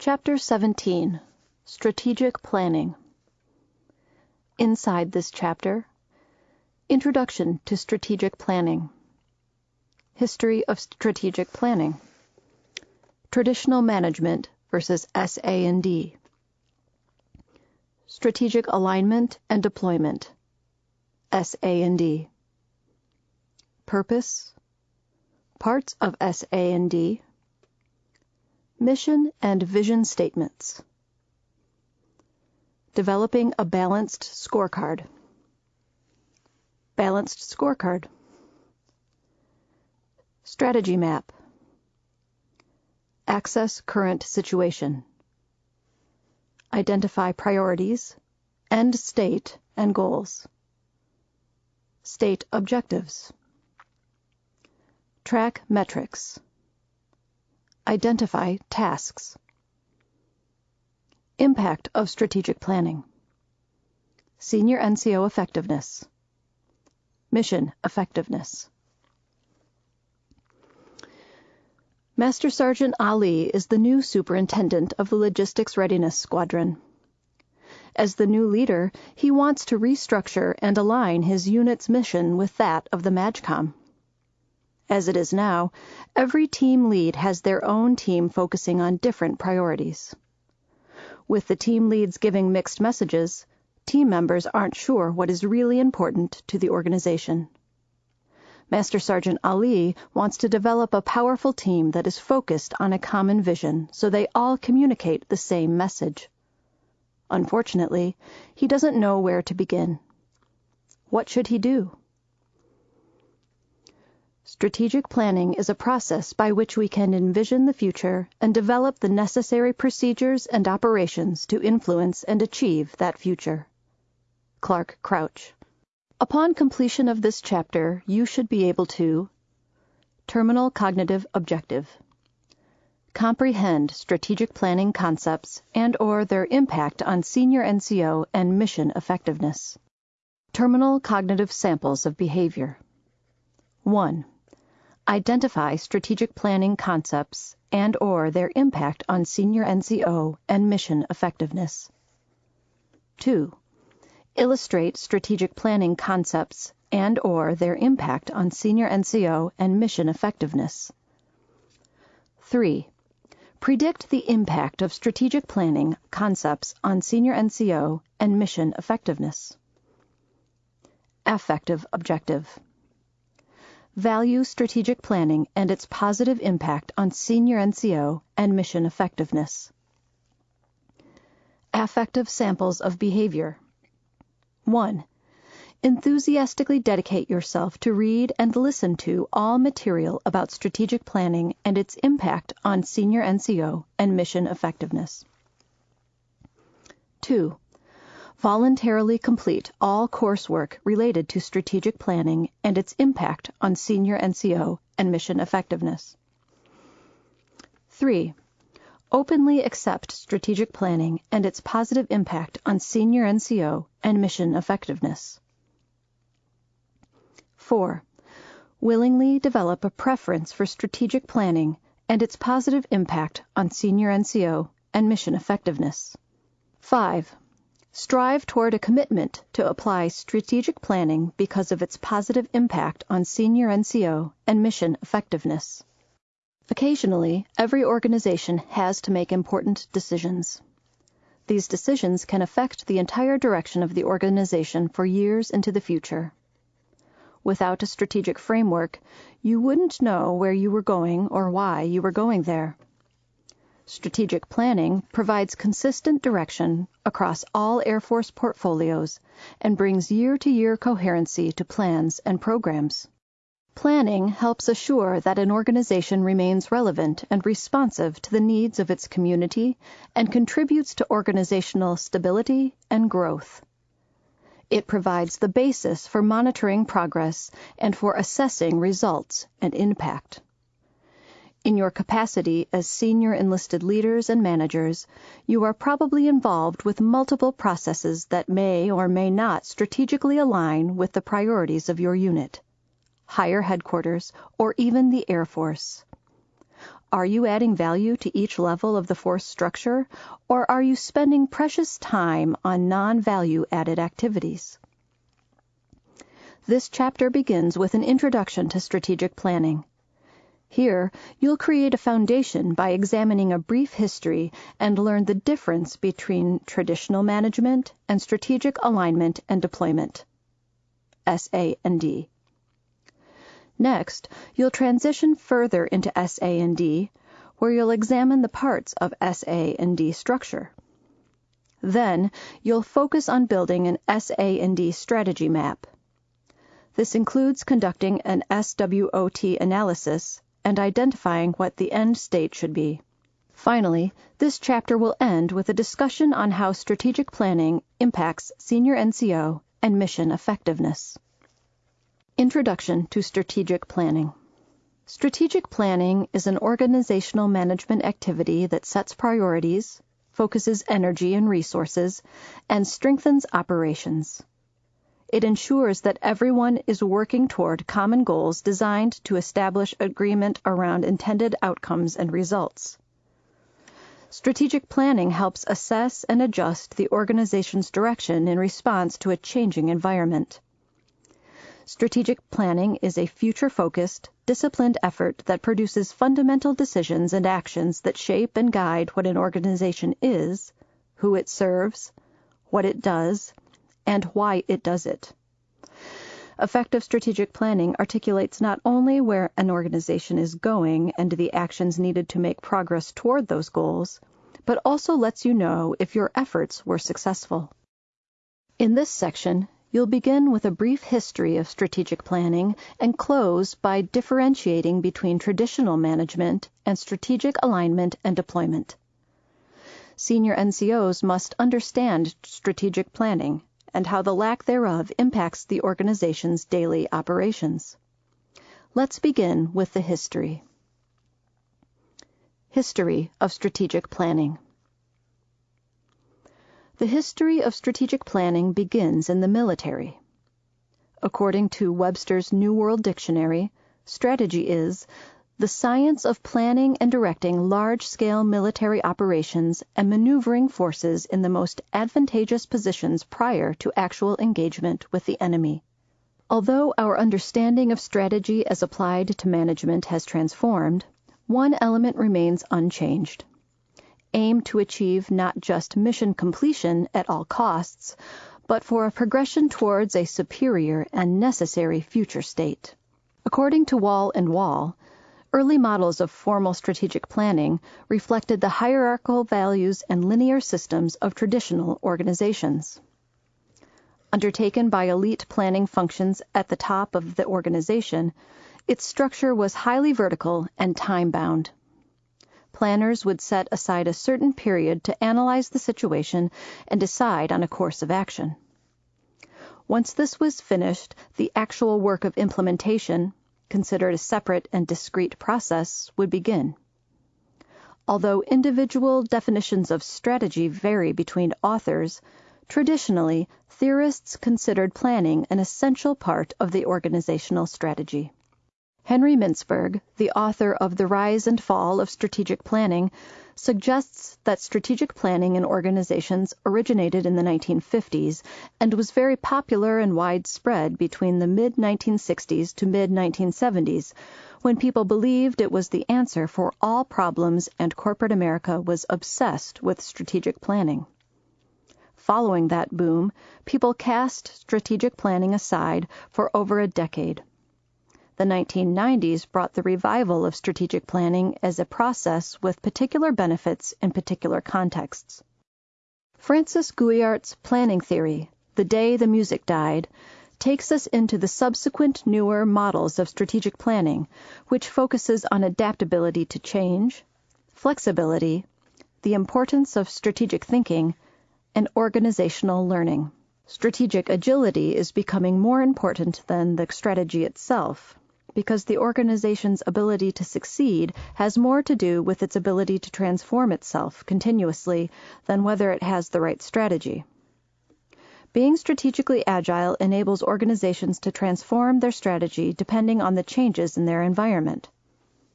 Chapter 17 Strategic Planning. Inside this chapter, Introduction to Strategic Planning, History of Strategic Planning, Traditional Management versus SA&D, Strategic Alignment and Deployment, SA&D, Purpose, Parts of SA&D, Mission and Vision Statements. Developing a Balanced Scorecard. Balanced Scorecard. Strategy Map. Access Current Situation. Identify priorities, end state and goals. State objectives. Track metrics. Identify tasks. Impact of strategic planning. Senior NCO effectiveness. Mission effectiveness. Master Sergeant Ali is the new superintendent of the Logistics Readiness Squadron. As the new leader, he wants to restructure and align his unit's mission with that of the MAJCOM. As it is now, every team lead has their own team focusing on different priorities. With the team leads giving mixed messages, team members aren't sure what is really important to the organization. Master Sergeant Ali wants to develop a powerful team that is focused on a common vision so they all communicate the same message. Unfortunately, he doesn't know where to begin. What should he do? Strategic planning is a process by which we can envision the future and develop the necessary procedures and operations to influence and achieve that future. Clark Crouch. Upon completion of this chapter, you should be able to Terminal Cognitive Objective Comprehend strategic planning concepts and or their impact on senior NCO and mission effectiveness. Terminal Cognitive Samples of Behavior 1. Identify strategic planning concepts and or their impact on senior NCO and mission effectiveness. 2. Illustrate strategic planning concepts and or their impact on senior NCO and mission effectiveness. 3. Predict the impact of strategic planning concepts on senior NCO and mission effectiveness. Affective objective. Value strategic planning and its positive impact on senior NCO and mission effectiveness. Affective samples of behavior. 1. Enthusiastically dedicate yourself to read and listen to all material about strategic planning and its impact on senior NCO and mission effectiveness. 2 voluntarily complete all coursework related to strategic planning and its impact on senior NCO and mission effectiveness. 3. Openly accept strategic planning and its positive impact on senior NCO and mission effectiveness. 4. Willingly develop a preference for strategic planning and its positive impact on senior NCO and mission effectiveness. 5 Strive toward a commitment to apply strategic planning because of its positive impact on senior NCO and mission effectiveness. Occasionally, every organization has to make important decisions. These decisions can affect the entire direction of the organization for years into the future. Without a strategic framework, you wouldn't know where you were going or why you were going there. Strategic planning provides consistent direction across all Air Force portfolios and brings year-to-year coherency to plans and programs. Planning helps assure that an organization remains relevant and responsive to the needs of its community and contributes to organizational stability and growth. It provides the basis for monitoring progress and for assessing results and impact. In your capacity as senior enlisted leaders and managers, you are probably involved with multiple processes that may or may not strategically align with the priorities of your unit, higher headquarters, or even the Air Force. Are you adding value to each level of the force structure, or are you spending precious time on non-value added activities? This chapter begins with an introduction to strategic planning. Here, you'll create a foundation by examining a brief history and learn the difference between traditional management and strategic alignment and deployment. SA&D. Next, you'll transition further into SA&D, where you'll examine the parts of SA&D structure. Then, you'll focus on building an SA&D strategy map. This includes conducting an SWOT analysis and identifying what the end state should be. Finally, this chapter will end with a discussion on how strategic planning impacts senior NCO and mission effectiveness. Introduction to Strategic Planning Strategic planning is an organizational management activity that sets priorities, focuses energy and resources, and strengthens operations. It ensures that everyone is working toward common goals designed to establish agreement around intended outcomes and results. Strategic planning helps assess and adjust the organization's direction in response to a changing environment. Strategic planning is a future-focused, disciplined effort that produces fundamental decisions and actions that shape and guide what an organization is, who it serves, what it does, and why it does it. Effective strategic planning articulates not only where an organization is going and the actions needed to make progress toward those goals, but also lets you know if your efforts were successful. In this section, You'll begin with a brief history of strategic planning and close by differentiating between traditional management and strategic alignment and deployment. Senior NCOs must understand strategic planning and how the lack thereof impacts the organization's daily operations. Let's begin with the history. History of Strategic Planning the history of strategic planning begins in the military. According to Webster's New World Dictionary, strategy is the science of planning and directing large-scale military operations and maneuvering forces in the most advantageous positions prior to actual engagement with the enemy. Although our understanding of strategy as applied to management has transformed, one element remains unchanged aim to achieve not just mission completion at all costs, but for a progression towards a superior and necessary future state. According to Wall and Wall, early models of formal strategic planning reflected the hierarchical values and linear systems of traditional organizations. Undertaken by elite planning functions at the top of the organization, its structure was highly vertical and time-bound planners would set aside a certain period to analyze the situation and decide on a course of action. Once this was finished, the actual work of implementation, considered a separate and discrete process, would begin. Although individual definitions of strategy vary between authors, traditionally, theorists considered planning an essential part of the organizational strategy. Henry Mintzberg, the author of The Rise and Fall of Strategic Planning, suggests that strategic planning in organizations originated in the 1950s and was very popular and widespread between the mid 1960s to mid 1970s, when people believed it was the answer for all problems and corporate America was obsessed with strategic planning. Following that boom, people cast strategic planning aside for over a decade. The 1990s brought the revival of strategic planning as a process with particular benefits in particular contexts. Francis Gouillart's planning theory, The Day the Music Died, takes us into the subsequent newer models of strategic planning, which focuses on adaptability to change, flexibility, the importance of strategic thinking, and organizational learning. Strategic agility is becoming more important than the strategy itself because the organization's ability to succeed has more to do with its ability to transform itself continuously than whether it has the right strategy. Being strategically agile enables organizations to transform their strategy depending on the changes in their environment.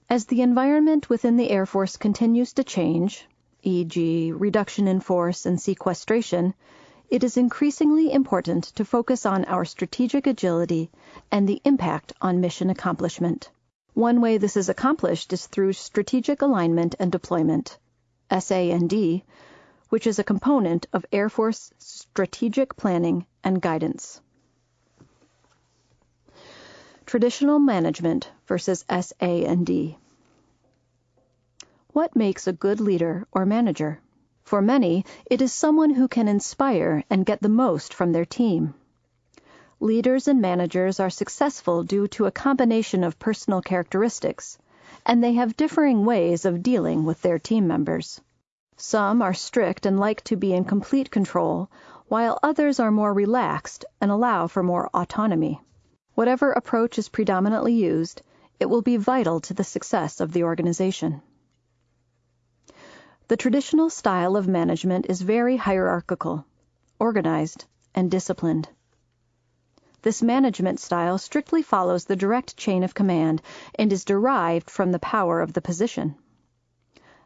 As the environment within the Air Force continues to change, e.g., reduction in force and sequestration, it is increasingly important to focus on our strategic agility and the impact on mission accomplishment. One way this is accomplished is through strategic alignment and deployment, SA&D, which is a component of Air Force strategic planning and guidance. Traditional management versus SA&D. What makes a good leader or manager? For many, it is someone who can inspire and get the most from their team. Leaders and managers are successful due to a combination of personal characteristics, and they have differing ways of dealing with their team members. Some are strict and like to be in complete control, while others are more relaxed and allow for more autonomy. Whatever approach is predominantly used, it will be vital to the success of the organization. The traditional style of management is very hierarchical, organized, and disciplined. This management style strictly follows the direct chain of command and is derived from the power of the position.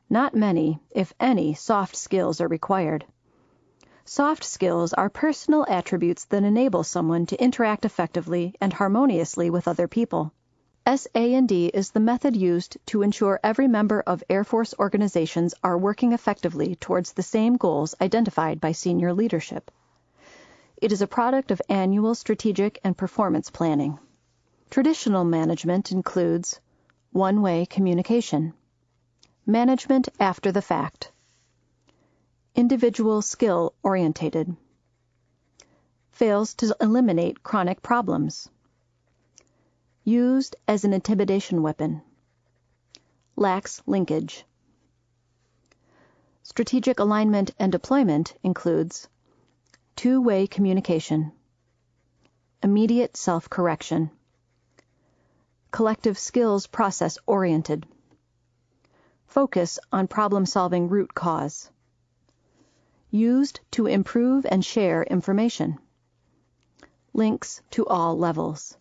Not many, if any, soft skills are required. Soft skills are personal attributes that enable someone to interact effectively and harmoniously with other people. SA&D is the method used to ensure every member of Air Force organizations are working effectively towards the same goals identified by senior leadership. It is a product of annual strategic and performance planning. Traditional management includes one-way communication, management after the fact, individual skill orientated, fails to eliminate chronic problems, used as an intimidation weapon, lacks linkage. Strategic alignment and deployment includes two-way communication, immediate self-correction, collective skills process oriented, focus on problem-solving root cause, used to improve and share information. Links to all levels.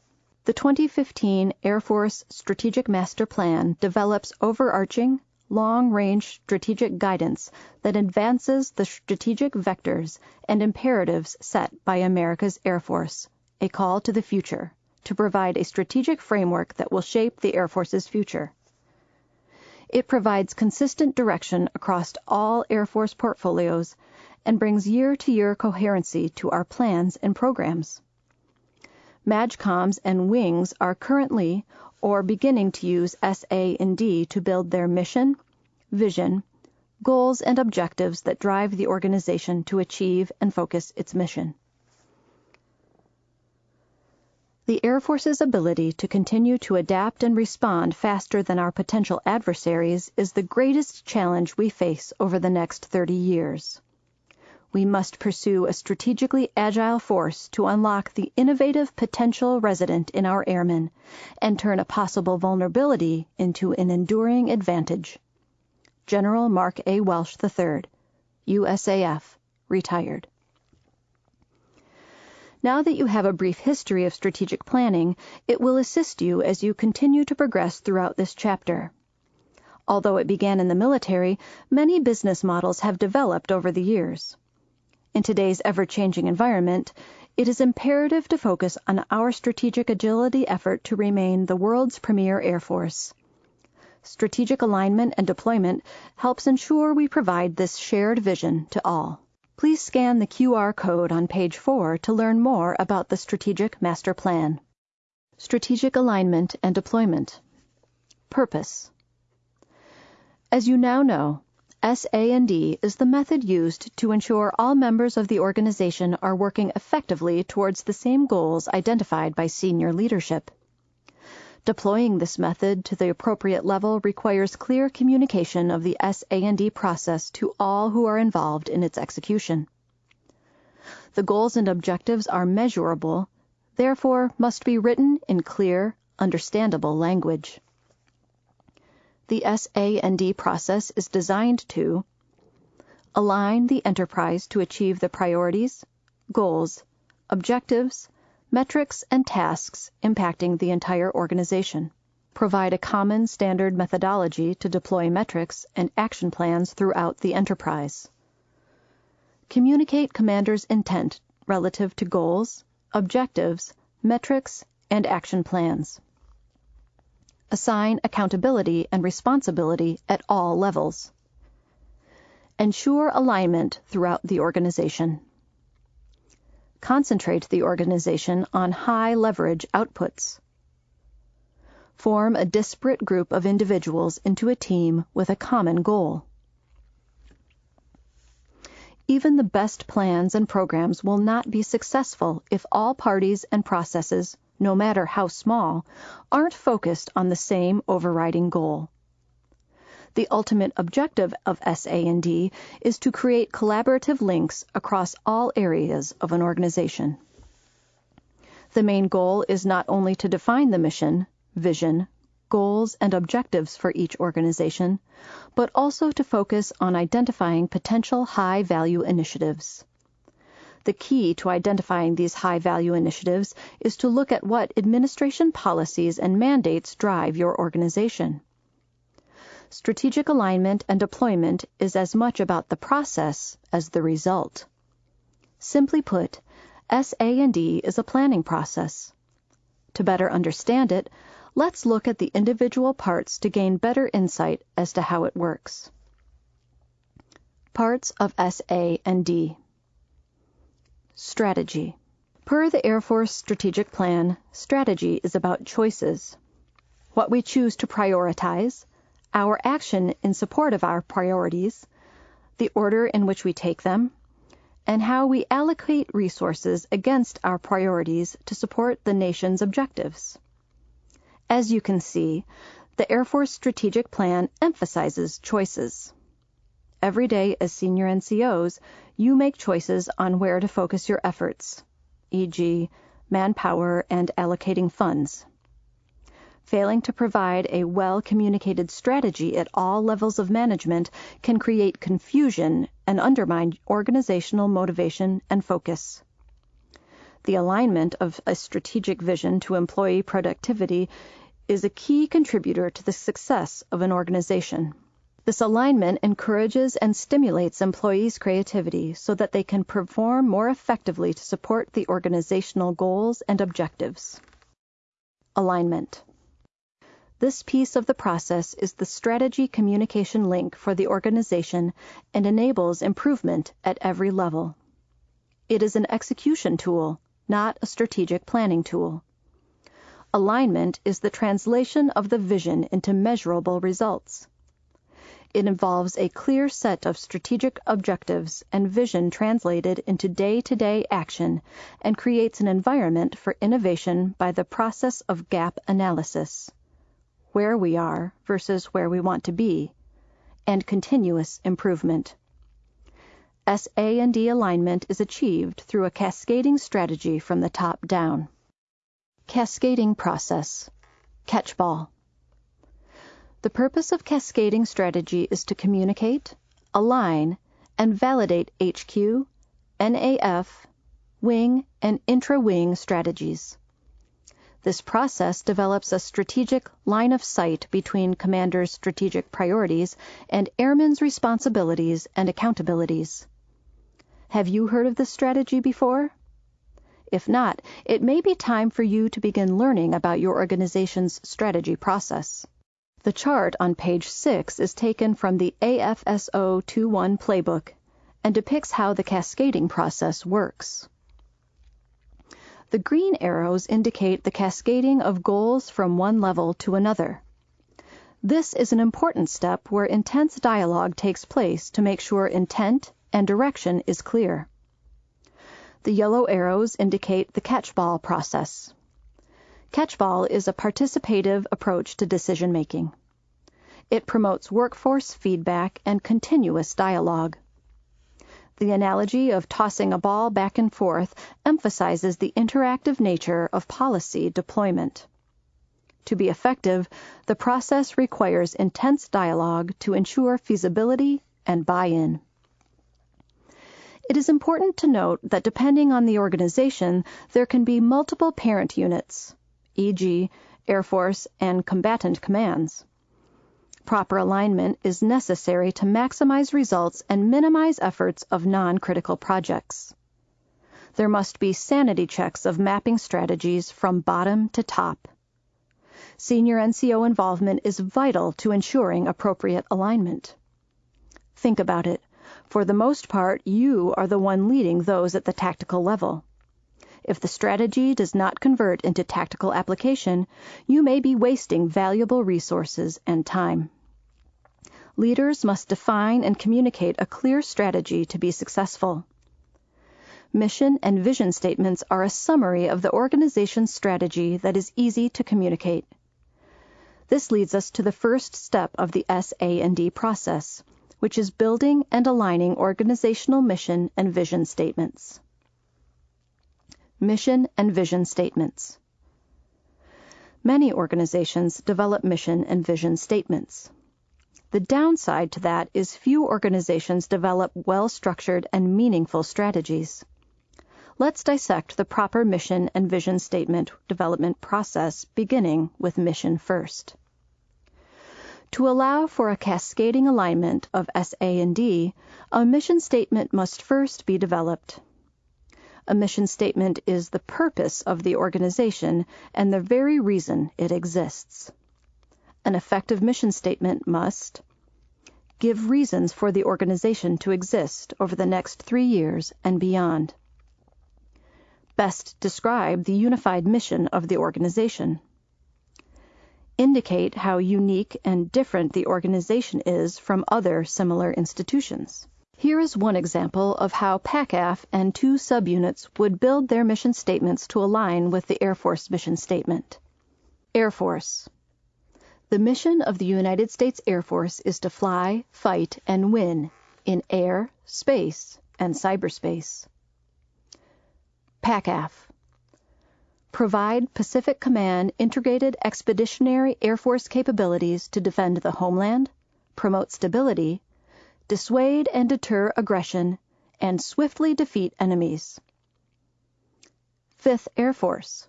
The 2015 Air Force Strategic Master Plan develops overarching, long-range strategic guidance that advances the strategic vectors and imperatives set by America's Air Force, a call to the future, to provide a strategic framework that will shape the Air Force's future. It provides consistent direction across all Air Force portfolios and brings year-to-year coherency to our plans and programs. MAJCOMs and WINGs are currently or beginning to use SA&D to build their mission, vision, goals, and objectives that drive the organization to achieve and focus its mission. The Air Force's ability to continue to adapt and respond faster than our potential adversaries is the greatest challenge we face over the next 30 years we must pursue a strategically agile force to unlock the innovative potential resident in our airmen and turn a possible vulnerability into an enduring advantage. General Mark A. Welsh III, USAF, retired. Now that you have a brief history of strategic planning, it will assist you as you continue to progress throughout this chapter. Although it began in the military, many business models have developed over the years. In today's ever-changing environment, it is imperative to focus on our strategic agility effort to remain the world's premier Air Force. Strategic alignment and deployment helps ensure we provide this shared vision to all. Please scan the QR code on page 4 to learn more about the Strategic Master Plan. Strategic Alignment and Deployment Purpose As you now know, SA&D is the method used to ensure all members of the organization are working effectively towards the same goals identified by senior leadership. Deploying this method to the appropriate level requires clear communication of the SA&D process to all who are involved in its execution. The goals and objectives are measurable, therefore must be written in clear, understandable language. The SA&D process is designed to align the enterprise to achieve the priorities, goals, objectives, metrics, and tasks impacting the entire organization. provide a common standard methodology to deploy metrics and action plans throughout the enterprise. Communicate commander's intent relative to goals, objectives, metrics, and action plans. Assign accountability and responsibility at all levels. Ensure alignment throughout the organization. Concentrate the organization on high leverage outputs form a disparate group of individuals into a team with a common goal. Even the best plans and programs will not be successful if all parties and processes, no matter how small, aren't focused on the same overriding goal. The ultimate objective of SA&D is to create collaborative links across all areas of an organization. The main goal is not only to define the mission, vision, goals, and objectives for each organization, but also to focus on identifying potential high value initiatives. The key to identifying these high value initiatives is to look at what administration policies and mandates drive your organization. Strategic alignment and deployment is as much about the process as the result. Simply put, SA&D is a planning process. To better understand it, Let's look at the individual parts to gain better insight as to how it works. Parts of SA and D. Strategy. Per the Air Force Strategic Plan, strategy is about choices. What we choose to prioritize, our action in support of our priorities, the order in which we take them, and how we allocate resources against our priorities to support the nation's objectives. As you can see, the Air Force Strategic Plan emphasizes choices. Every day as senior NCOs, you make choices on where to focus your efforts, e.g., manpower and allocating funds. Failing to provide a well communicated strategy at all levels of management can create confusion and undermine organizational motivation and focus. The alignment of a strategic vision to employee productivity is a key contributor to the success of an organization. This alignment encourages and stimulates employees' creativity so that they can perform more effectively to support the organizational goals and objectives. Alignment. This piece of the process is the strategy communication link for the organization and enables improvement at every level. It is an execution tool, not a strategic planning tool. Alignment is the translation of the vision into measurable results. It involves a clear set of strategic objectives and vision translated into day to day action and creates an environment for innovation by the process of gap analysis where we are versus where we want to be, and continuous improvement. SA&D alignment is achieved through a cascading strategy from the top down. Cascading process. Catchball. The purpose of cascading strategy is to communicate, align, and validate HQ, NAF, wing, and intra-wing strategies. This process develops a strategic line of sight between commander's strategic priorities and airmen's responsibilities and accountabilities. Have you heard of this strategy before? If not, it may be time for you to begin learning about your organization's strategy process. The chart on page 6 is taken from the AFSO 21 playbook and depicts how the cascading process works. The green arrows indicate the cascading of goals from one level to another. This is an important step where intense dialogue takes place to make sure intent and direction is clear. The yellow arrows indicate the catchball process. Catchball is a participative approach to decision making. It promotes workforce feedback and continuous dialogue. The analogy of tossing a ball back and forth emphasizes the interactive nature of policy deployment. To be effective, the process requires intense dialogue to ensure feasibility and buy-in. It is important to note that depending on the organization, there can be multiple parent units, e.g., Air Force, and combatant commands. Proper alignment is necessary to maximize results and minimize efforts of non-critical projects. There must be sanity checks of mapping strategies from bottom to top. Senior NCO involvement is vital to ensuring appropriate alignment. Think about it. For the most part, you are the one leading those at the tactical level. If the strategy does not convert into tactical application, you may be wasting valuable resources and time. Leaders must define and communicate a clear strategy to be successful. Mission and vision statements are a summary of the organization's strategy that is easy to communicate. This leads us to the first step of the SA&D process, which is building and aligning organizational mission and vision statements. Mission and vision statements. Many organizations develop mission and vision statements. The downside to that is few organizations develop well-structured and meaningful strategies. Let's dissect the proper mission and vision statement development process beginning with mission first. To allow for a cascading alignment of SA&D, a mission statement must first be developed. A mission statement is the purpose of the organization and the very reason it exists. An effective mission statement must give reasons for the organization to exist over the next three years and beyond. Best describe the unified mission of the organization. Indicate how unique and different the organization is from other similar institutions. Here is one example of how PACAF and two subunits would build their mission statements to align with the Air Force mission statement. Air Force the mission of the United States Air Force is to fly, fight, and win in air, space, and cyberspace. PACAF Provide Pacific Command integrated expeditionary Air Force capabilities to defend the homeland, promote stability, dissuade and deter aggression, and swiftly defeat enemies. Fifth Air Force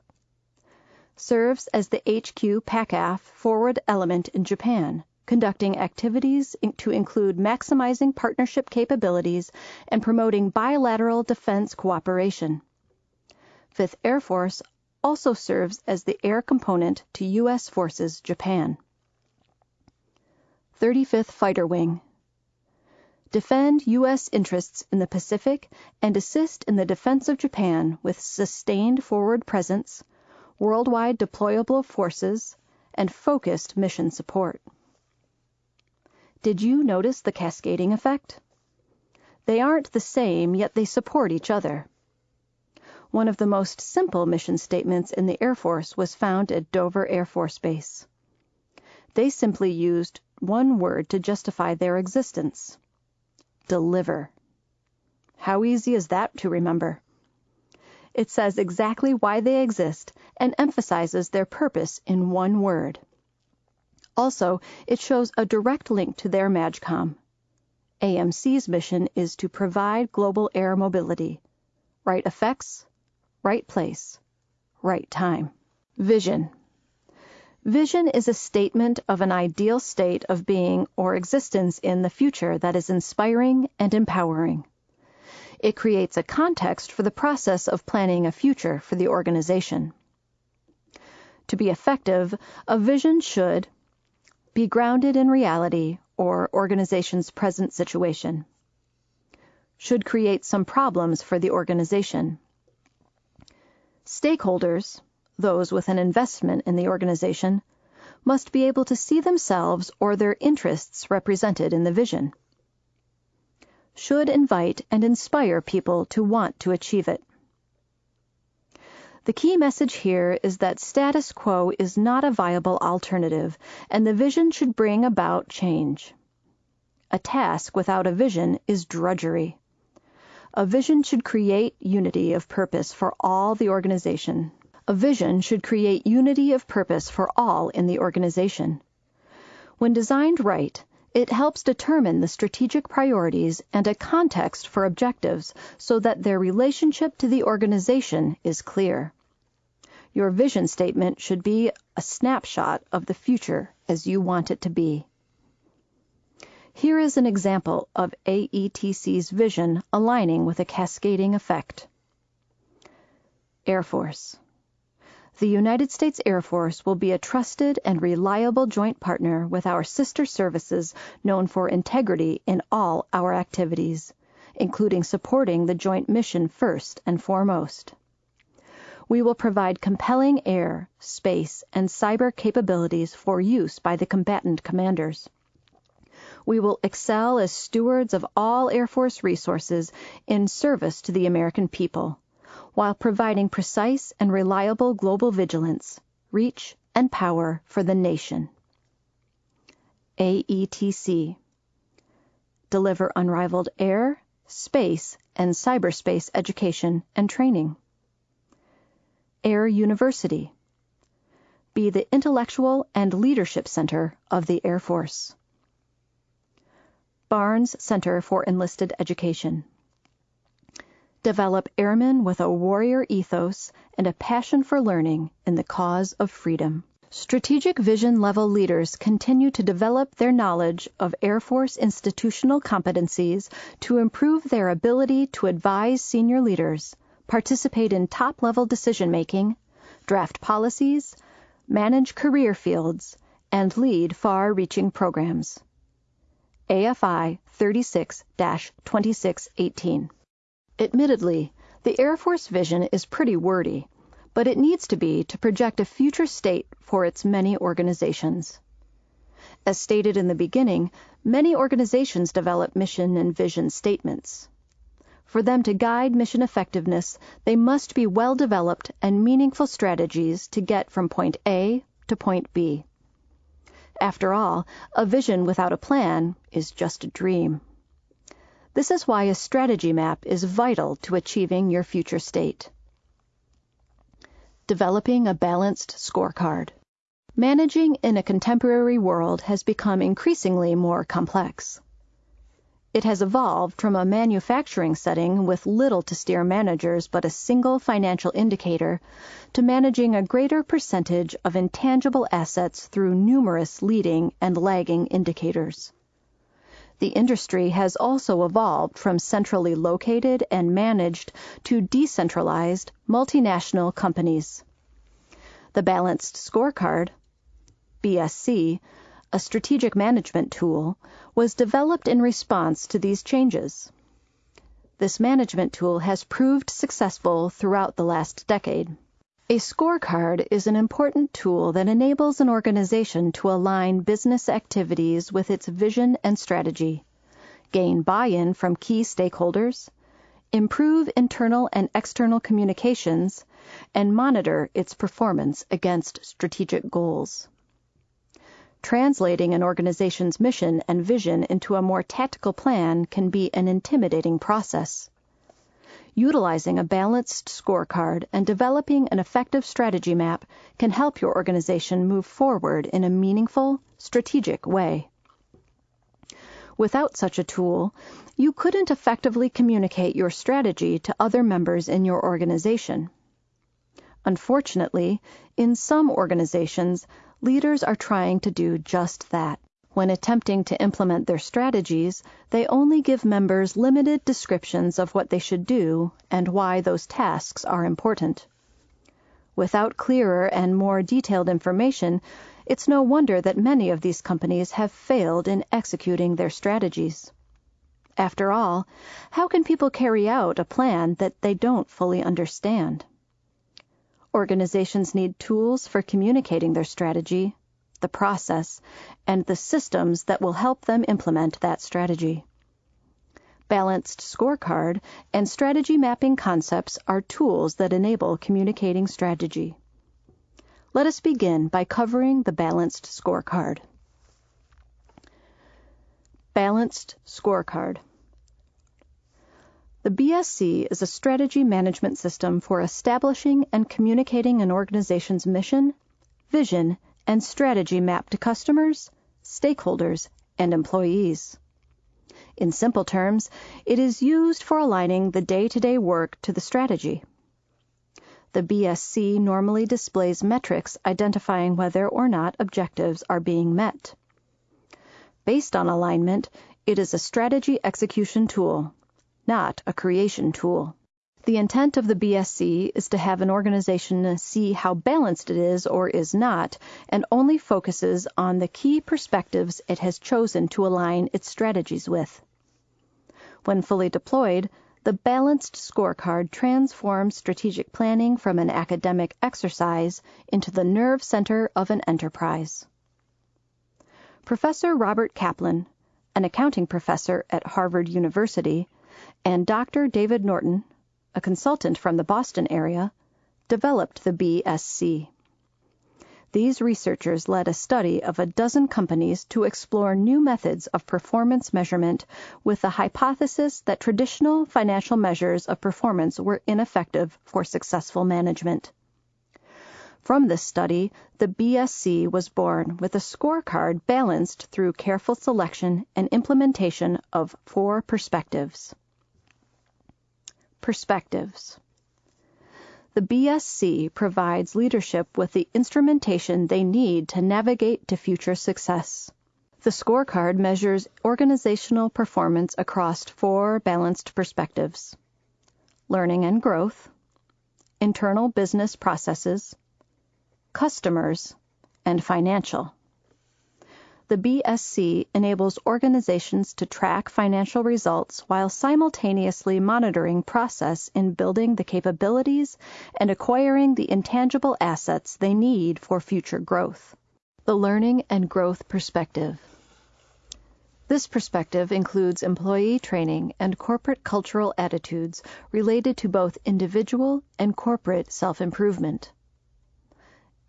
serves as the HQ PACAF forward element in Japan, conducting activities to include maximizing partnership capabilities and promoting bilateral defense cooperation. Fifth Air Force also serves as the air component to U.S. Forces Japan. 35th Fighter Wing Defend U.S. interests in the Pacific and assist in the defense of Japan with sustained forward presence, worldwide deployable forces, and focused mission support. Did you notice the cascading effect? They aren't the same, yet they support each other. One of the most simple mission statements in the Air Force was found at Dover Air Force Base. They simply used one word to justify their existence deliver. How easy is that to remember? It says exactly why they exist and emphasizes their purpose in one word. Also, it shows a direct link to their MAJCOM. AMC's mission is to provide global air mobility. Right effects, right place, right time. Vision. Vision is a statement of an ideal state of being or existence in the future that is inspiring and empowering. It creates a context for the process of planning a future for the organization. To be effective, a vision should be grounded in reality or organization's present situation. Should create some problems for the organization. Stakeholders, those with an investment in the organization, must be able to see themselves or their interests represented in the vision should invite and inspire people to want to achieve it. The key message here is that status quo is not a viable alternative, and the vision should bring about change. A task without a vision is drudgery. A vision should create unity of purpose for all the organization. A vision should create unity of purpose for all in the organization. When designed right, it helps determine the strategic priorities and a context for objectives so that their relationship to the organization is clear. Your vision statement should be a snapshot of the future as you want it to be. Here is an example of AETC's vision aligning with a cascading effect. Air Force. The United States Air Force will be a trusted and reliable joint partner with our sister services known for integrity in all our activities, including supporting the joint mission first and foremost. We will provide compelling air, space, and cyber capabilities for use by the combatant commanders. We will excel as stewards of all Air Force resources in service to the American people while providing precise and reliable global vigilance, reach, and power for the nation. AETC Deliver unrivaled air, space, and cyberspace education and training. Air University Be the intellectual and leadership center of the Air Force. Barnes Center for Enlisted Education develop airmen with a warrior ethos and a passion for learning in the cause of freedom. Strategic vision level leaders continue to develop their knowledge of Air Force institutional competencies to improve their ability to advise senior leaders, participate in top level decision making, draft policies, manage career fields, and lead far reaching programs. AFI 36 2618 Admittedly, the Air Force vision is pretty wordy, but it needs to be to project a future state for its many organizations. As stated in the beginning, many organizations develop mission and vision statements. For them to guide mission effectiveness, they must be well developed and meaningful strategies to get from point A to point B. After all, a vision without a plan is just a dream. This is why a strategy map is vital to achieving your future state. Developing a balanced scorecard. Managing in a contemporary world has become increasingly more complex. It has evolved from a manufacturing setting with little to steer managers but a single financial indicator to managing a greater percentage of intangible assets through numerous leading and lagging indicators. The industry has also evolved from centrally located and managed to decentralized multinational companies. The Balanced Scorecard, BSC, a strategic management tool, was developed in response to these changes. This management tool has proved successful throughout the last decade. A scorecard is an important tool that enables an organization to align business activities with its vision and strategy, gain buy-in from key stakeholders, improve internal and external communications, and monitor its performance against strategic goals. Translating an organization's mission and vision into a more tactical plan can be an intimidating process utilizing a balanced scorecard and developing an effective strategy map can help your organization move forward in a meaningful, strategic way. Without such a tool, you couldn't effectively communicate your strategy to other members in your organization. Unfortunately, in some organizations, leaders are trying to do just that. When attempting to implement their strategies, they only give members limited descriptions of what they should do and why those tasks are important. Without clearer and more detailed information, it's no wonder that many of these companies have failed in executing their strategies. After all, how can people carry out a plan that they don't fully understand? Organizations need tools for communicating their strategy the process, and the systems that will help them implement that strategy. Balanced scorecard and strategy mapping concepts are tools that enable communicating strategy. Let us begin by covering the balanced scorecard. Balanced scorecard. The BSC is a strategy management system for establishing and communicating an organization's mission, vision, and strategy map to customers, stakeholders, and employees. In simple terms, it is used for aligning the day-to-day work to the strategy. The BSC normally displays metrics identifying whether or not objectives are being met. Based on alignment, it is a strategy execution tool, not a creation tool. The intent of the BSC is to have an organization see how balanced it is or is not, and only focuses on the key perspectives it has chosen to align its strategies with. When fully deployed, the balanced scorecard transforms strategic planning from an academic exercise into the nerve center of an enterprise. Professor Robert Kaplan, an accounting professor at Harvard University, and Dr. David Norton, a consultant from the Boston area, developed the BSC. These researchers led a study of a dozen companies to explore new methods of performance measurement with the hypothesis that traditional financial measures of performance were ineffective for successful management. From this study, the BSC was born with a scorecard balanced through careful selection and implementation of four perspectives. Perspectives. The BSC provides leadership with the instrumentation they need to navigate to future success. The scorecard measures organizational performance across four balanced perspectives learning and growth, internal business processes, customers, and financial. The BSC enables organizations to track financial results while simultaneously monitoring process in building the capabilities and acquiring the intangible assets they need for future growth. The learning and growth perspective. This perspective includes employee training and corporate cultural attitudes related to both individual and corporate self improvement.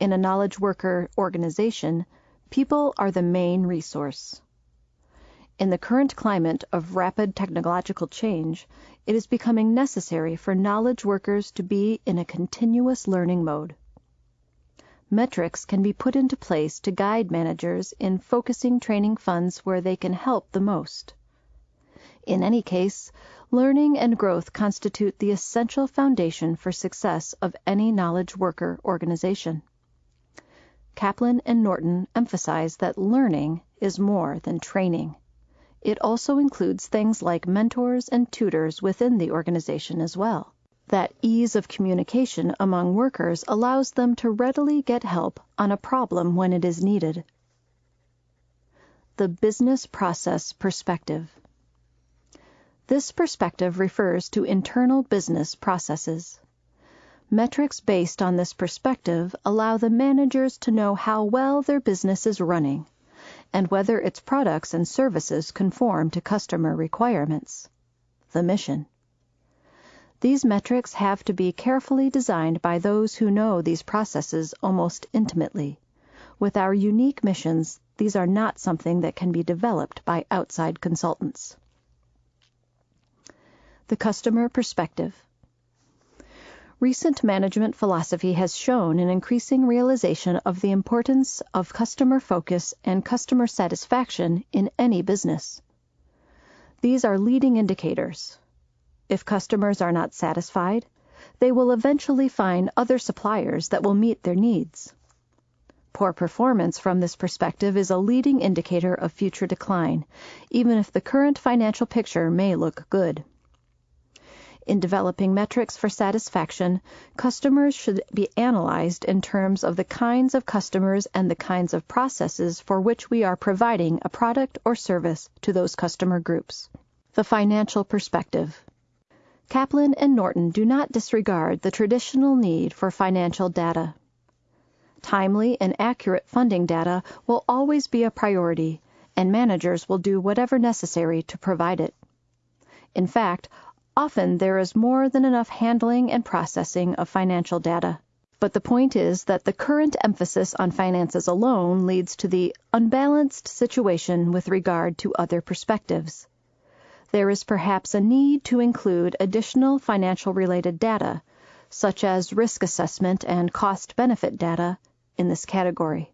In a knowledge worker organization, People are the main resource. In the current climate of rapid technological change, it is becoming necessary for knowledge workers to be in a continuous learning mode. Metrics can be put into place to guide managers in focusing training funds where they can help the most. In any case, learning and growth constitute the essential foundation for success of any knowledge worker organization. Kaplan and Norton emphasize that learning is more than training. It also includes things like mentors and tutors within the organization as well. That ease of communication among workers allows them to readily get help on a problem when it is needed. The business process perspective. This perspective refers to internal business processes. Metrics based on this perspective allow the managers to know how well their business is running and whether its products and services conform to customer requirements. The mission. These metrics have to be carefully designed by those who know these processes almost intimately. With our unique missions, these are not something that can be developed by outside consultants. The customer perspective. Recent management philosophy has shown an increasing realization of the importance of customer focus and customer satisfaction in any business. These are leading indicators. If customers are not satisfied, they will eventually find other suppliers that will meet their needs. Poor performance from this perspective is a leading indicator of future decline, even if the current financial picture may look good. In developing metrics for satisfaction, customers should be analyzed in terms of the kinds of customers and the kinds of processes for which we are providing a product or service to those customer groups. The financial perspective. Kaplan and Norton do not disregard the traditional need for financial data. Timely and accurate funding data will always be a priority, and managers will do whatever necessary to provide it. In fact, Often there is more than enough handling and processing of financial data. But the point is that the current emphasis on finances alone leads to the unbalanced situation with regard to other perspectives. There is perhaps a need to include additional financial related data, such as risk assessment and cost benefit data, in this category.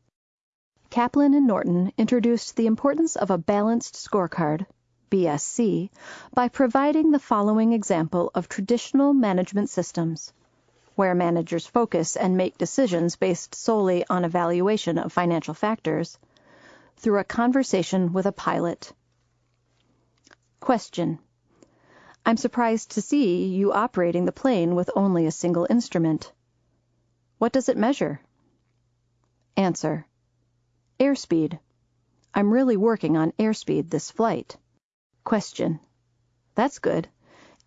Kaplan and Norton introduced the importance of a balanced scorecard BSC, by providing the following example of traditional management systems. where managers focus and make decisions based solely on evaluation of financial factors, through a conversation with a pilot. Question. I'm surprised to see you operating the plane with only a single instrument. What does it measure? Answer. Airspeed. I'm really working on airspeed this flight. Question. That's good.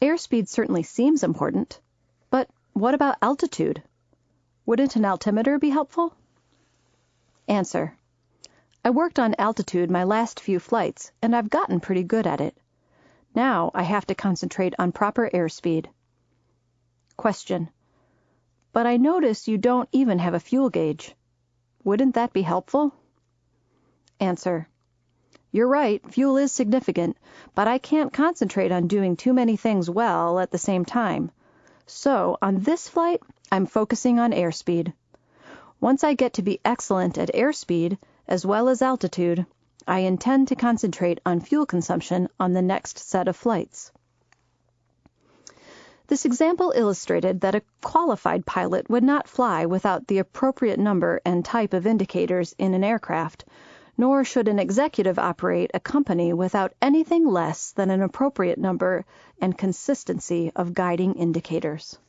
Airspeed certainly seems important. But what about altitude? Wouldn't an altimeter be helpful? Answer. I worked on altitude my last few flights, and I've gotten pretty good at it. Now I have to concentrate on proper airspeed. Question. But I notice you don't even have a fuel gauge. Wouldn't that be helpful? Answer. You're right, fuel is significant, but I can't concentrate on doing too many things well at the same time. So, on this flight, I'm focusing on airspeed. Once I get to be excellent at airspeed, as well as altitude, I intend to concentrate on fuel consumption on the next set of flights. This example illustrated that a qualified pilot would not fly without the appropriate number and type of indicators in an aircraft, nor should an executive operate a company without anything less than an appropriate number and consistency of guiding indicators.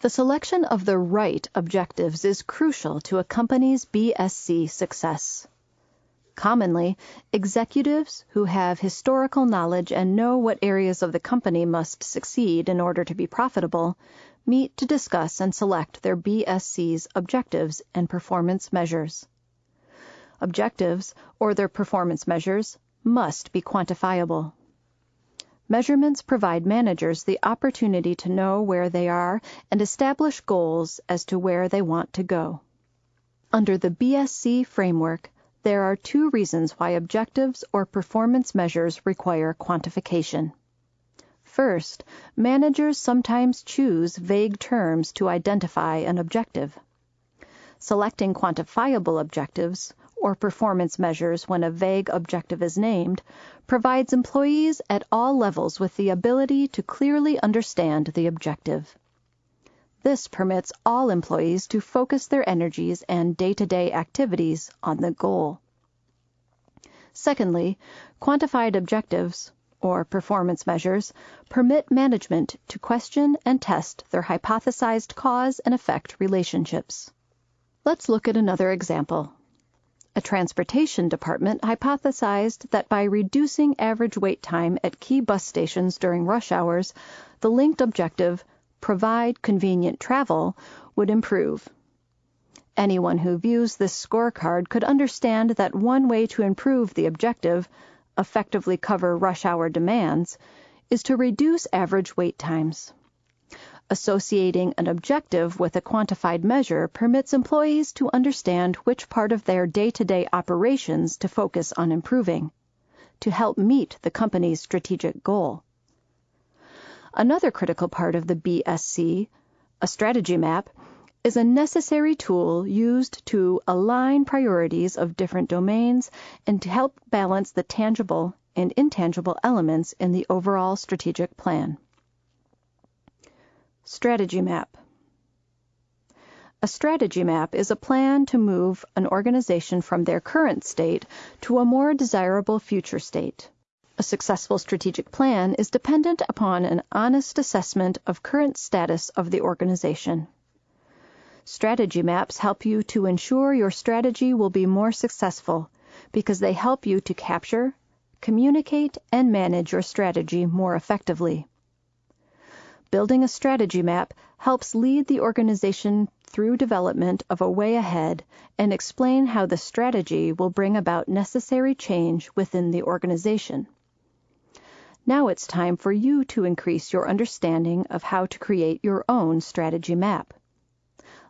The selection of the right objectives is crucial to a company's BSC success. Commonly, executives who have historical knowledge and know what areas of the company must succeed in order to be profitable meet to discuss and select their BSC's objectives and performance measures. Objectives, or their performance measures, must be quantifiable. Measurements provide managers the opportunity to know where they are and establish goals as to where they want to go. Under the BSC framework, there are two reasons why objectives or performance measures require quantification. First, managers sometimes choose vague terms to identify an objective. Selecting quantifiable objectives or performance measures when a vague objective is named provides employees at all levels with the ability to clearly understand the objective. This permits all employees to focus their energies and day-to-day activities on the goal. Secondly, quantified objectives, or performance measures, permit management to question and test their hypothesized cause and effect relationships. Let's look at another example. A transportation department hypothesized that by reducing average wait time at key bus stations during rush hours, the linked objective, provide convenient travel, would improve. Anyone who views this scorecard could understand that one way to improve the objective, effectively cover rush hour demands, is to reduce average wait times. Associating an objective with a quantified measure permits employees to understand which part of their day-to-day operations to focus on improving, to help meet the company's strategic goal. Another critical part of the BSC, a strategy map, is a necessary tool used to align priorities of different domains and to help balance the tangible and intangible elements in the overall strategic plan. Strategy Map A strategy map is a plan to move an organization from their current state to a more desirable future state. A successful strategic plan is dependent upon an honest assessment of current status of the organization. Strategy maps help you to ensure your strategy will be more successful because they help you to capture, communicate, and manage your strategy more effectively. Building a strategy map helps lead the organization through development of a way ahead and explain how the strategy will bring about necessary change within the organization. Now it's time for you to increase your understanding of how to create your own strategy map.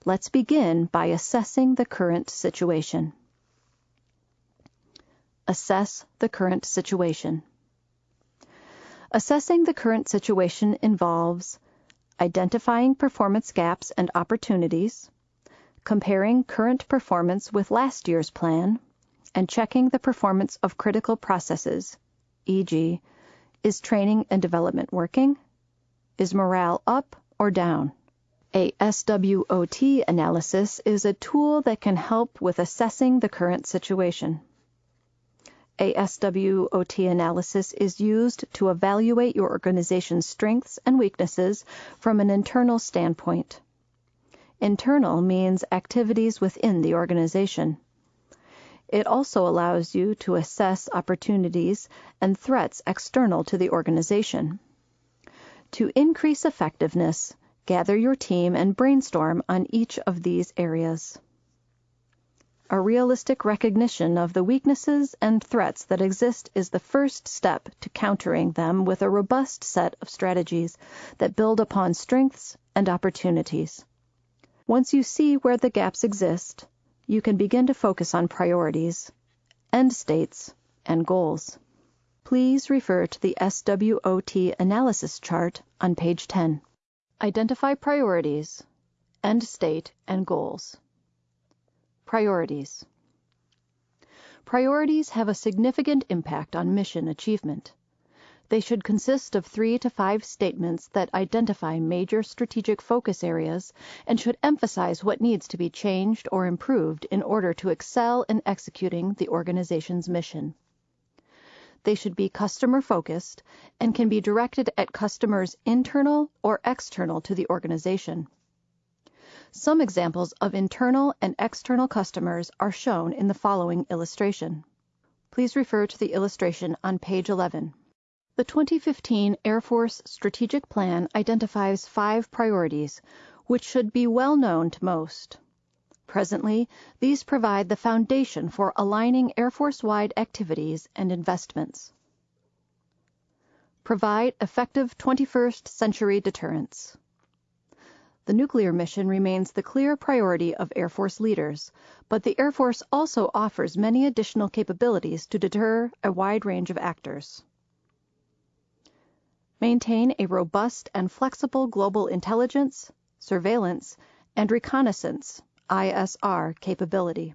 Let's begin by assessing the current situation. Assess the current situation. Assessing the current situation involves identifying performance gaps and opportunities, comparing current performance with last year's plan, and checking the performance of critical processes, e.g., is training and development working? Is morale up or down? A SWOT analysis is a tool that can help with assessing the current situation. A SWOT analysis is used to evaluate your organization's strengths and weaknesses from an internal standpoint. Internal means activities within the organization. It also allows you to assess opportunities and threats external to the organization. To increase effectiveness, gather your team and brainstorm on each of these areas. A realistic recognition of the weaknesses and threats that exist is the first step to countering them with a robust set of strategies that build upon strengths and opportunities. Once you see where the gaps exist, you can begin to focus on priorities, end states, and goals. Please refer to the SWOT analysis chart on page 10. Identify priorities, end state, and goals. Priorities. Priorities have a significant impact on mission achievement. They should consist of three to five statements that identify major strategic focus areas and should emphasize what needs to be changed or improved in order to excel in executing the organization's mission. They should be customer focused and can be directed at customers internal or external to the organization. Some examples of internal and external customers are shown in the following illustration. Please refer to the illustration on page 11. The 2015 Air Force Strategic Plan identifies five priorities, which should be well known to most. Presently, these provide the foundation for aligning Air Force-wide activities and investments. Provide effective 21st century deterrence. The nuclear mission remains the clear priority of Air Force leaders, but the Air Force also offers many additional capabilities to deter a wide range of actors. Maintain a robust and flexible global intelligence, surveillance, and reconnaissance ISR capability.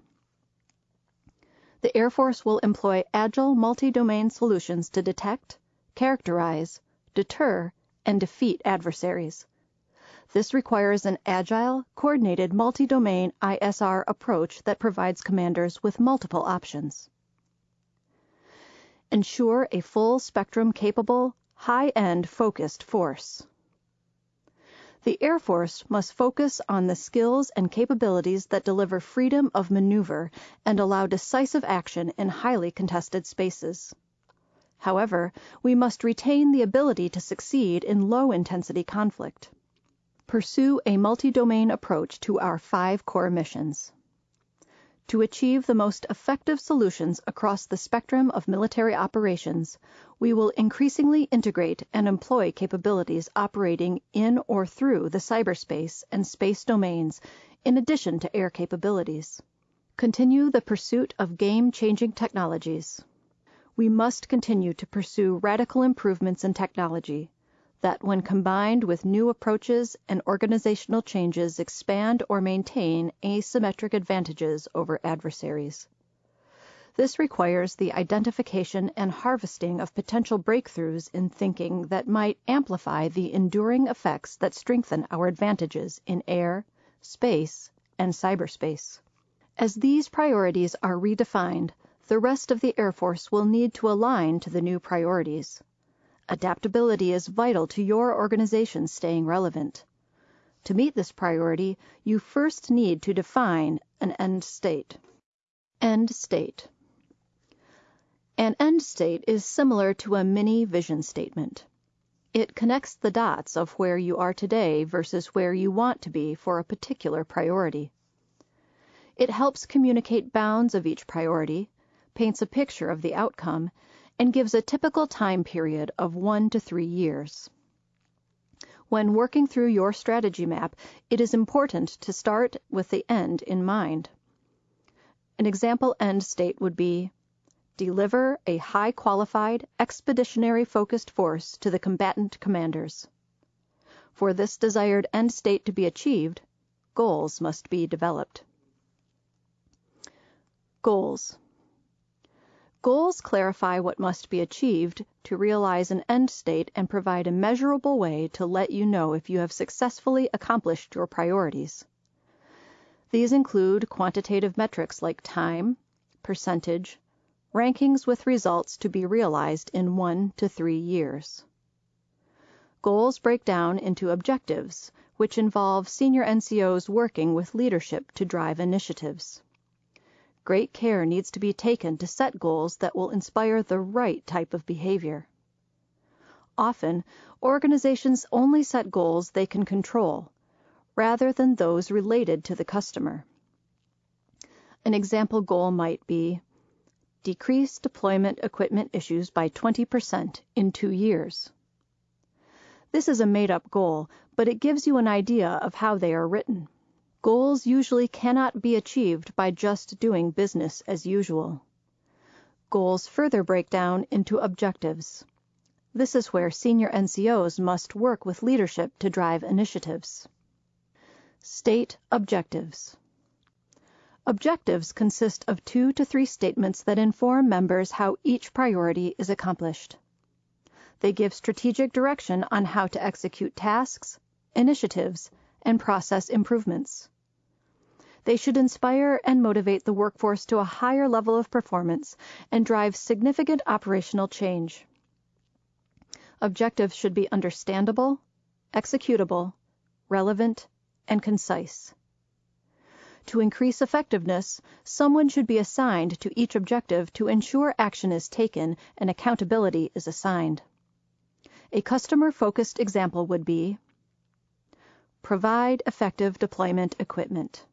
The Air Force will employ agile multi-domain solutions to detect, characterize, deter, and defeat adversaries. This requires an agile, coordinated multi-domain ISR approach that provides commanders with multiple options. Ensure a full spectrum capable, high-end focused force. The Air Force must focus on the skills and capabilities that deliver freedom of maneuver and allow decisive action in highly contested spaces. However, we must retain the ability to succeed in low-intensity conflict. Pursue a multi-domain approach to our five core missions. To achieve the most effective solutions across the spectrum of military operations, we will increasingly integrate and employ capabilities operating in or through the cyberspace and space domains in addition to air capabilities. Continue the pursuit of game-changing technologies. We must continue to pursue radical improvements in technology that when combined with new approaches and organizational changes expand or maintain asymmetric advantages over adversaries. This requires the identification and harvesting of potential breakthroughs in thinking that might amplify the enduring effects that strengthen our advantages in air, space, and cyberspace. As these priorities are redefined, the rest of the Air Force will need to align to the new priorities. Adaptability is vital to your organization staying relevant. To meet this priority, you first need to define an end state. End state. An end state is similar to a mini vision statement. It connects the dots of where you are today versus where you want to be for a particular priority. It helps communicate bounds of each priority, paints a picture of the outcome, and gives a typical time period of one to three years. When working through your strategy map, it is important to start with the end in mind. An example end state would be deliver a high qualified, expeditionary focused force to the combatant commanders. For this desired end state to be achieved, goals must be developed. Goals. Goals clarify what must be achieved to realize an end state and provide a measurable way to let you know if you have successfully accomplished your priorities. These include quantitative metrics like time, percentage, rankings with results to be realized in one to three years. Goals break down into objectives, which involve senior NCOs working with leadership to drive initiatives. Great care needs to be taken to set goals that will inspire the right type of behavior. Often, organizations only set goals they can control, rather than those related to the customer. An example goal might be decrease deployment equipment issues by 20% in two years. This is a made-up goal, but it gives you an idea of how they are written. Goals usually cannot be achieved by just doing business as usual. Goals further break down into objectives. This is where senior NCOs must work with leadership to drive initiatives. State objectives. Objectives consist of two to three statements that inform members how each priority is accomplished. They give strategic direction on how to execute tasks, initiatives, and process improvements. They should inspire and motivate the workforce to a higher level of performance and drive significant operational change. Objectives should be understandable, executable, relevant, and concise. To increase effectiveness, someone should be assigned to each objective to ensure action is taken and accountability is assigned. A customer-focused example would be Provide effective deployment equipment.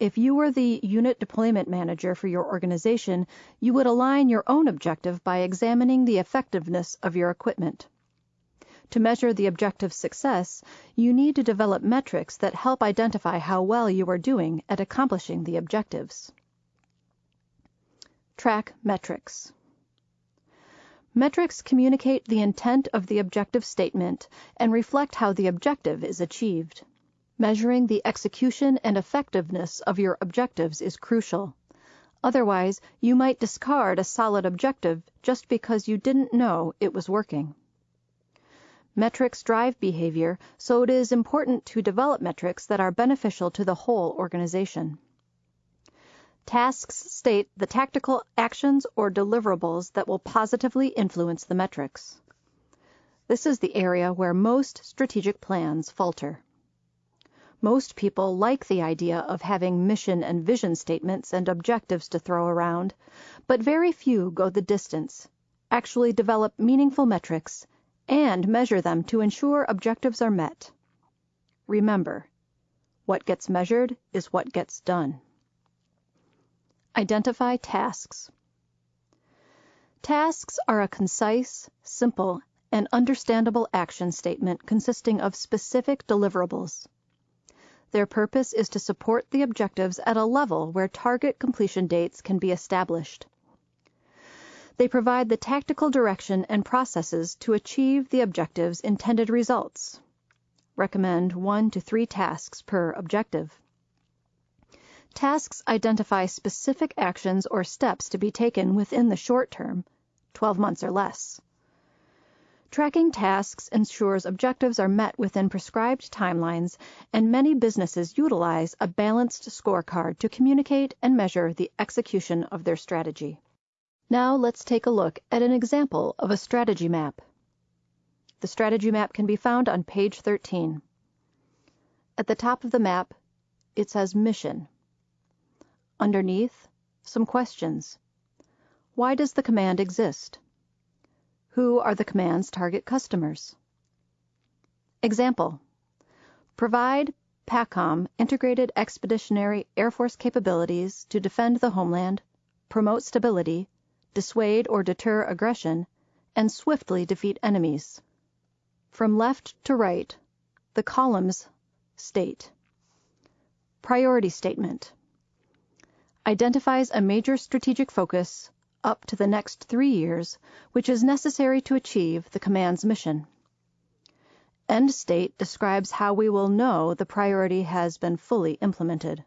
If you were the unit deployment manager for your organization, you would align your own objective by examining the effectiveness of your equipment. To measure the objective's success, you need to develop metrics that help identify how well you are doing at accomplishing the objectives. Track metrics. Metrics communicate the intent of the objective statement and reflect how the objective is achieved. Measuring the execution and effectiveness of your objectives is crucial. Otherwise, you might discard a solid objective just because you didn't know it was working. Metrics drive behavior, so it is important to develop metrics that are beneficial to the whole organization. Tasks state the tactical actions or deliverables that will positively influence the metrics. This is the area where most strategic plans falter. Most people like the idea of having mission and vision statements and objectives to throw around, but very few go the distance, actually develop meaningful metrics, and measure them to ensure objectives are met. Remember, what gets measured is what gets done. Identify tasks. Tasks are a concise, simple, and understandable action statement consisting of specific deliverables. Their purpose is to support the objectives at a level where target completion dates can be established. They provide the tactical direction and processes to achieve the objective's intended results. Recommend one to three tasks per objective. Tasks identify specific actions or steps to be taken within the short term, 12 months or less. Tracking tasks ensures objectives are met within prescribed timelines, and many businesses utilize a balanced scorecard to communicate and measure the execution of their strategy. Now let's take a look at an example of a strategy map. The strategy map can be found on page 13. At the top of the map, it says Mission. Underneath, some questions. Why does the command exist? Who are the command's target customers? Example. Provide PACOM integrated expeditionary Air Force capabilities to defend the homeland, promote stability, dissuade or deter aggression, and swiftly defeat enemies. From left to right, the columns state Priority Statement identifies a major strategic focus up to the next three years which is necessary to achieve the command's mission. End state describes how we will know the priority has been fully implemented.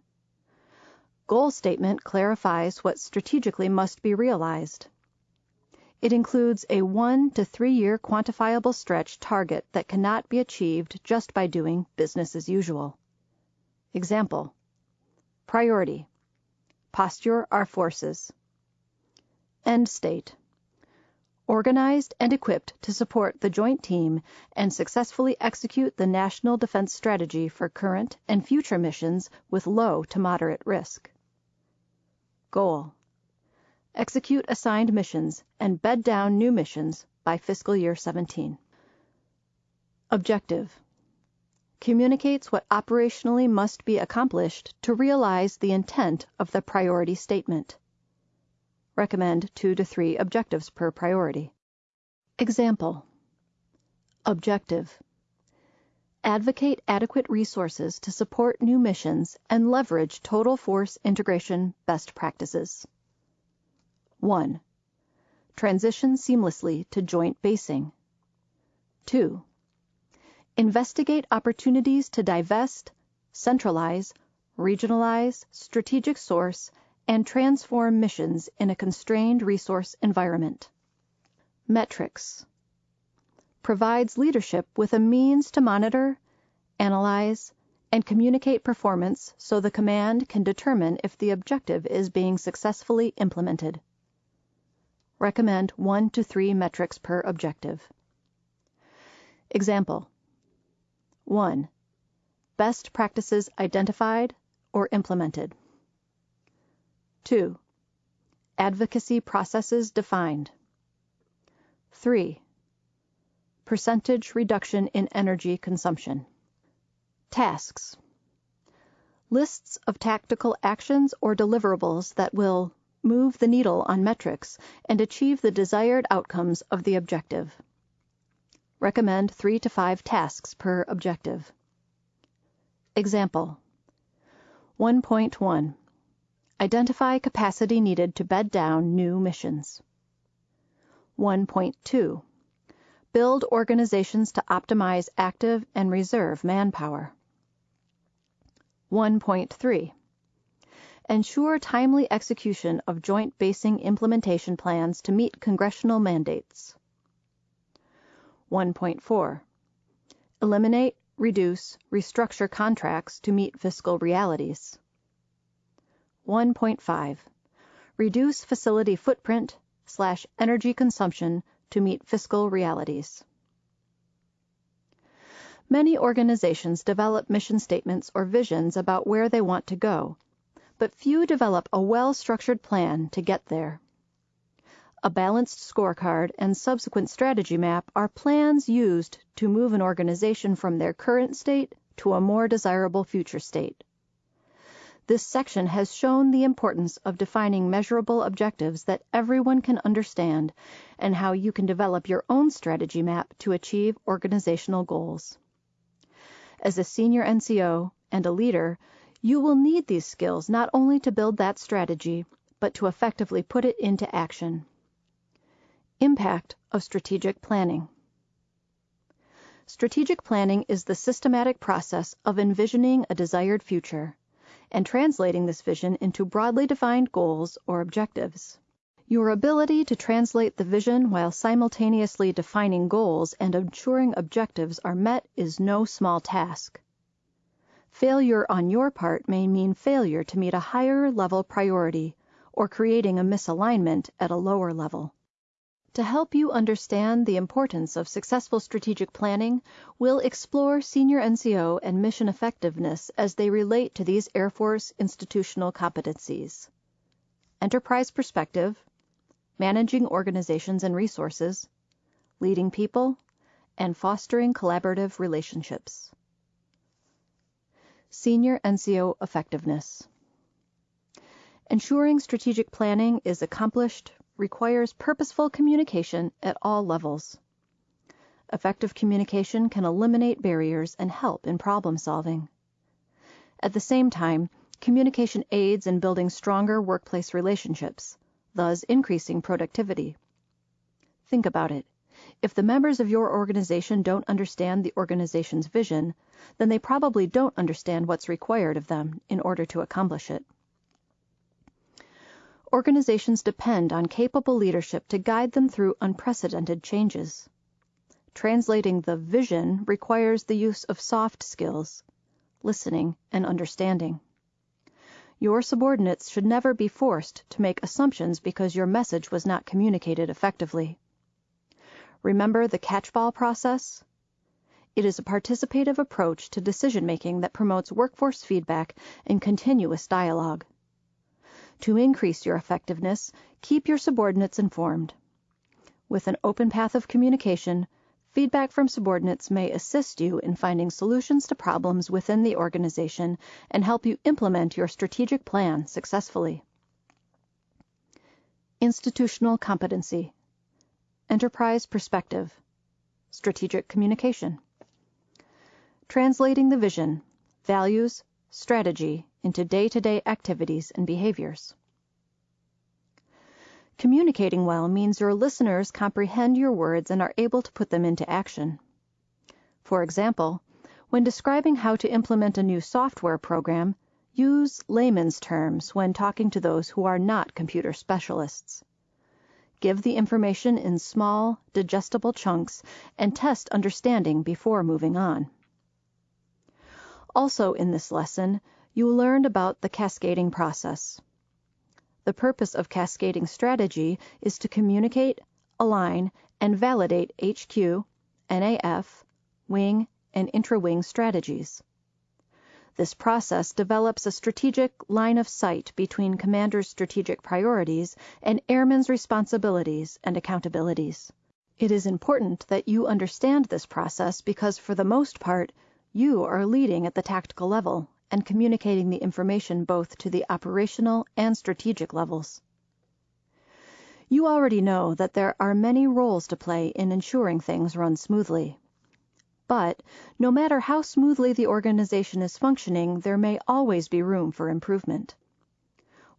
Goal statement clarifies what strategically must be realized. It includes a one to three year quantifiable stretch target that cannot be achieved just by doing business as usual. Example Priority Posture our forces. End state Organized and equipped to support the joint team and successfully execute the National Defense Strategy for current and future missions with low to moderate risk. Goal Execute assigned missions and bed down new missions by fiscal year 17. Objective Communicates what operationally must be accomplished to realize the intent of the priority statement. Recommend two to three objectives per priority. Example Objective Advocate adequate resources to support new missions and leverage total force integration best practices. 1. Transition seamlessly to joint basing. 2. Investigate opportunities to divest, centralize, regionalize, strategic source, and transform missions in a constrained resource environment. Metrics provides leadership with a means to monitor, analyze, and communicate performance so the command can determine if the objective is being successfully implemented. Recommend one to three metrics per objective. Example 1. Best practices identified or implemented. 2. Advocacy processes defined. 3. Percentage reduction in energy consumption. Tasks. Lists of tactical actions or deliverables that will move the needle on metrics, and achieve the desired outcomes of the objective. Recommend three to five tasks per objective. Example 1.1 Identify capacity needed to bed down new missions. 1.2 Build organizations to optimize active and reserve manpower. 1.3 ensure timely execution of joint basing implementation plans to meet congressional mandates. 1.4 Eliminate, reduce, restructure contracts to meet fiscal realities. 1.5 Reduce facility footprint slash energy consumption to meet fiscal realities. Many organizations develop mission statements or visions about where they want to go but few develop a well-structured plan to get there. A balanced scorecard and subsequent strategy map are plans used to move an organization from their current state to a more desirable future state. This section has shown the importance of defining measurable objectives that everyone can understand and how you can develop your own strategy map to achieve organizational goals. As a senior NCO and a leader, you will need these skills not only to build that strategy, but to effectively put it into action. Impact of strategic planning. Strategic planning is the systematic process of envisioning a desired future and translating this vision into broadly defined goals or objectives. Your ability to translate the vision while simultaneously defining goals and ensuring objectives are met is no small task. Failure on your part may mean failure to meet a higher level priority or creating a misalignment at a lower level. To help you understand the importance of successful strategic planning, we'll explore senior NCO and mission effectiveness as they relate to these Air Force institutional competencies. Enterprise perspective, managing organizations and resources, leading people, and fostering collaborative relationships. Senior NCO Effectiveness Ensuring strategic planning is accomplished requires purposeful communication at all levels. Effective communication can eliminate barriers and help in problem solving. At the same time, communication aids in building stronger workplace relationships, thus increasing productivity. Think about it. If the members of your organization don't understand the organization's vision, then they probably don't understand what's required of them in order to accomplish it. Organizations depend on capable leadership to guide them through unprecedented changes. Translating the vision requires the use of soft skills, listening, and understanding. Your subordinates should never be forced to make assumptions because your message was not communicated effectively. Remember the catchball process? It is a participative approach to decision making that promotes workforce feedback and continuous dialogue. To increase your effectiveness, keep your subordinates informed. With an open path of communication, Feedback from subordinates may assist you in finding solutions to problems within the organization and help you implement your strategic plan successfully. Institutional competency, enterprise perspective, strategic communication, translating the vision, values, strategy into day-to-day activities and behaviors. Communicating well means your listeners comprehend your words and are able to put them into action. For example, when describing how to implement a new software program, use layman's terms when talking to those who are not computer specialists. Give the information in small, digestible chunks and test understanding before moving on. Also in this lesson, you learned about the cascading process. The purpose of cascading strategy is to communicate, align, and validate HQ, NAF, wing, and intra-wing strategies. This process develops a strategic line of sight between commander's strategic priorities and airmen's responsibilities and accountabilities. It is important that you understand this process because for the most part, you are leading at the tactical level and communicating the information both to the operational and strategic levels. You already know that there are many roles to play in ensuring things run smoothly. But no matter how smoothly the organization is functioning, there may always be room for improvement.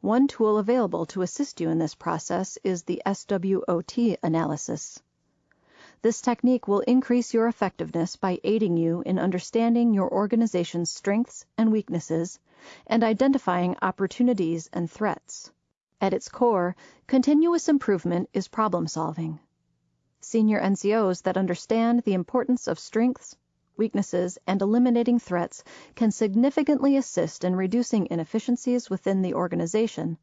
One tool available to assist you in this process is the SWOT analysis. This technique will increase your effectiveness by aiding you in understanding your organization's strengths and weaknesses and identifying opportunities and threats. At its core, continuous improvement is problem solving. Senior NCOs that understand the importance of strengths, weaknesses, and eliminating threats can significantly assist in reducing inefficiencies within the organization,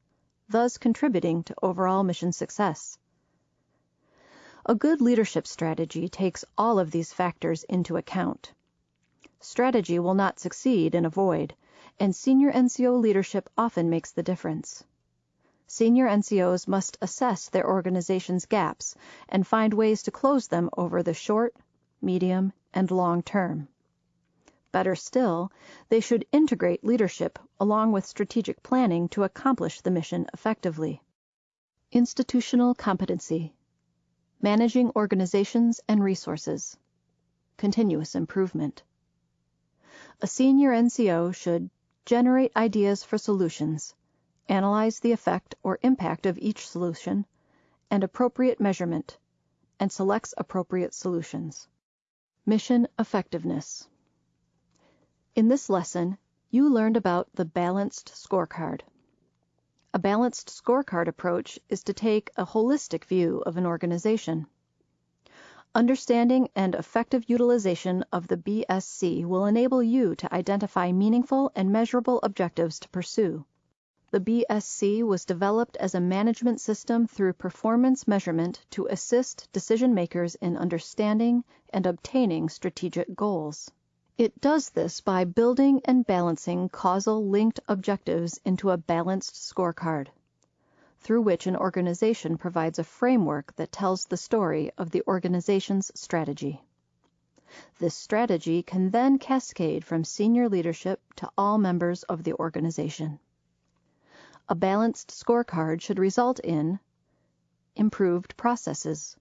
thus contributing to overall mission success. A good leadership strategy takes all of these factors into account. Strategy will not succeed in a void, and senior NCO leadership often makes the difference. Senior NCOs must assess their organization's gaps and find ways to close them over the short, medium, and long term. Better still, they should integrate leadership along with strategic planning to accomplish the mission effectively. Institutional competency managing organizations and resources, continuous improvement. A senior NCO should generate ideas for solutions, analyze the effect or impact of each solution, and appropriate measurement, and selects appropriate solutions. Mission Effectiveness In this lesson, you learned about the Balanced Scorecard. A balanced scorecard approach is to take a holistic view of an organization. Understanding and effective utilization of the BSC will enable you to identify meaningful and measurable objectives to pursue. The BSC was developed as a management system through performance measurement to assist decision makers in understanding and obtaining strategic goals. It does this by building and balancing causal linked objectives into a balanced scorecard, through which an organization provides a framework that tells the story of the organization's strategy. This strategy can then cascade from senior leadership to all members of the organization. A balanced scorecard should result in improved processes,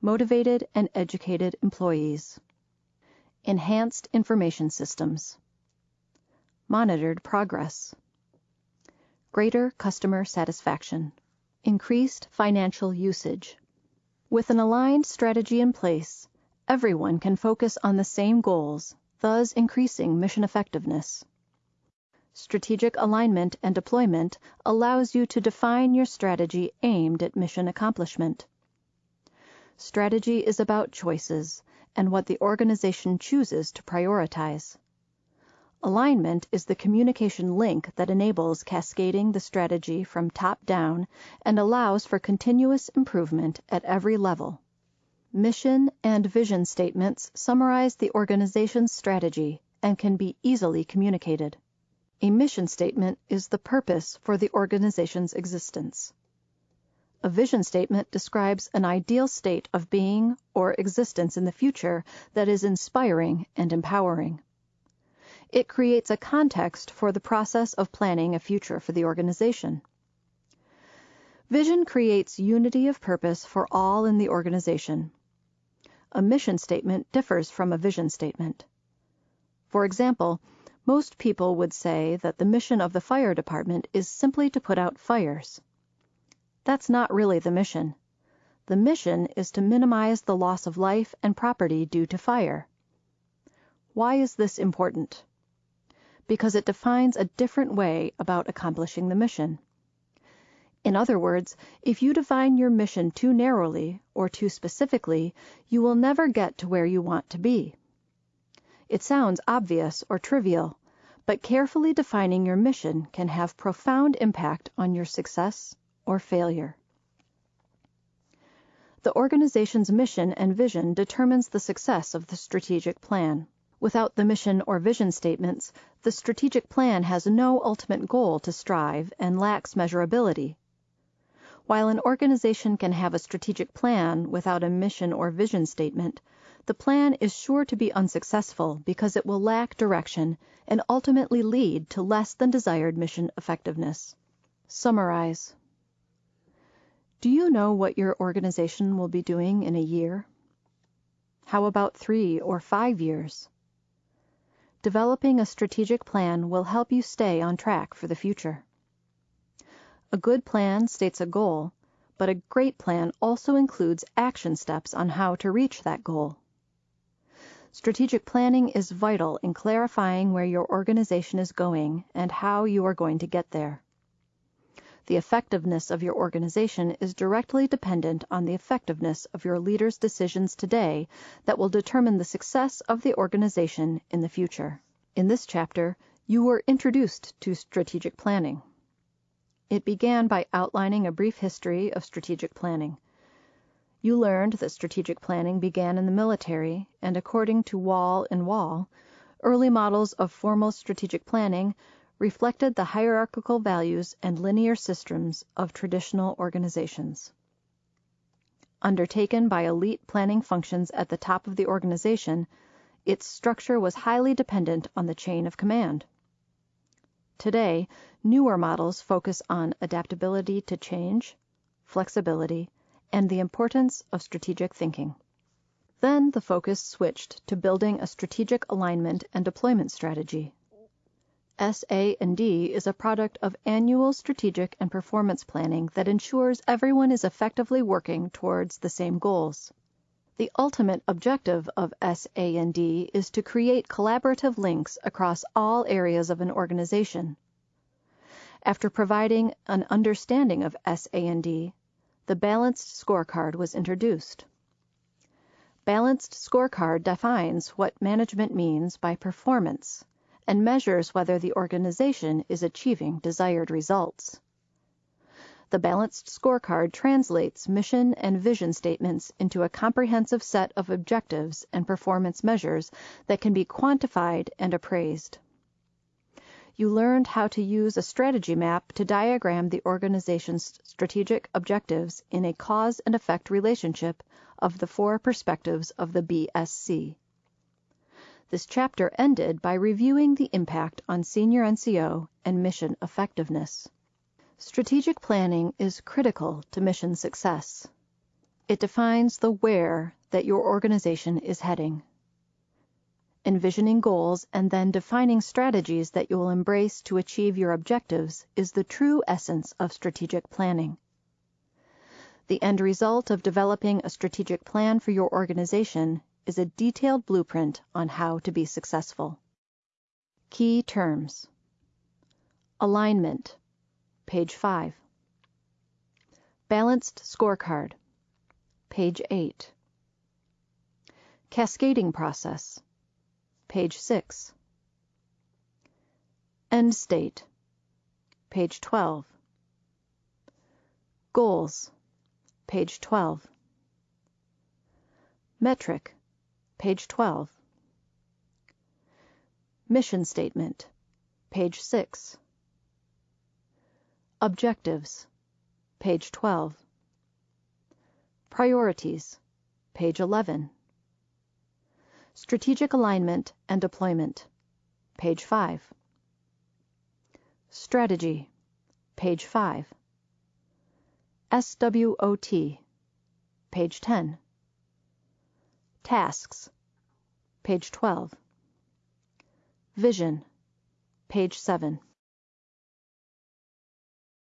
motivated and educated employees, Enhanced Information Systems. Monitored progress. Greater customer satisfaction. Increased financial usage. With an aligned strategy in place, everyone can focus on the same goals, thus increasing mission effectiveness. Strategic alignment and deployment allows you to define your strategy aimed at mission accomplishment. Strategy is about choices and what the organization chooses to prioritize. Alignment is the communication link that enables cascading the strategy from top down and allows for continuous improvement at every level. Mission and vision statements summarize the organization's strategy and can be easily communicated. A mission statement is the purpose for the organization's existence. A vision statement describes an ideal state of being or existence in the future that is inspiring and empowering. It creates a context for the process of planning a future for the organization. Vision creates unity of purpose for all in the organization. A mission statement differs from a vision statement. For example, most people would say that the mission of the fire department is simply to put out fires. That's not really the mission. The mission is to minimize the loss of life and property due to fire. Why is this important? because it defines a different way about accomplishing the mission. In other words, if you define your mission too narrowly or too specifically, you will never get to where you want to be. It sounds obvious or trivial, but carefully defining your mission can have profound impact on your success or failure. The organization's mission and vision determines the success of the strategic plan. Without the mission or vision statements, the strategic plan has no ultimate goal to strive and lacks measurability. While an organization can have a strategic plan without a mission or vision statement, the plan is sure to be unsuccessful because it will lack direction and ultimately lead to less than desired mission effectiveness. Summarize. Do you know what your organization will be doing in a year? How about three or five years? Developing a strategic plan will help you stay on track for the future. A good plan states a goal, but a great plan also includes action steps on how to reach that goal. Strategic planning is vital in clarifying where your organization is going and how you are going to get there. The effectiveness of your organization is directly dependent on the effectiveness of your leaders' decisions today that will determine the success of the organization in the future. In this chapter, you were introduced to strategic planning. It began by outlining a brief history of strategic planning. You learned that strategic planning began in the military, and according to Wall and Wall, early models of formal strategic planning reflected the hierarchical values and linear systems of traditional organizations. Undertaken by elite planning functions at the top of the organization, its structure was highly dependent on the chain of command. Today, newer models focus on adaptability to change, flexibility, and the importance of strategic thinking. Then the focus switched to building a strategic alignment and deployment strategy. SA&D is a product of annual strategic and performance planning that ensures everyone is effectively working towards the same goals. The ultimate objective of SA&D is to create collaborative links across all areas of an organization. After providing an understanding of SA&D, the Balanced Scorecard was introduced. Balanced Scorecard defines what management means by performance and measures whether the organization is achieving desired results. The Balanced Scorecard translates mission and vision statements into a comprehensive set of objectives and performance measures that can be quantified and appraised. You learned how to use a strategy map to diagram the organization's strategic objectives in a cause and effect relationship of the four perspectives of the BSC. This chapter ended by reviewing the impact on senior NCO and mission effectiveness. Strategic planning is critical to mission success. It defines the where that your organization is heading. Envisioning goals and then defining strategies that you will embrace to achieve your objectives is the true essence of strategic planning. The end result of developing a strategic plan for your organization is a detailed blueprint on how to be successful. Key terms Alignment, page 5. Balanced scorecard, page 8. Cascading process, page 6. End state, page 12. Goals, page 12. Metric, page 12. Mission statement, page 6. Objectives, page 12. Priorities, page 11. Strategic alignment and deployment, page 5. Strategy, page 5. SWOT, page 10. Tasks, page 12. Vision, page 7.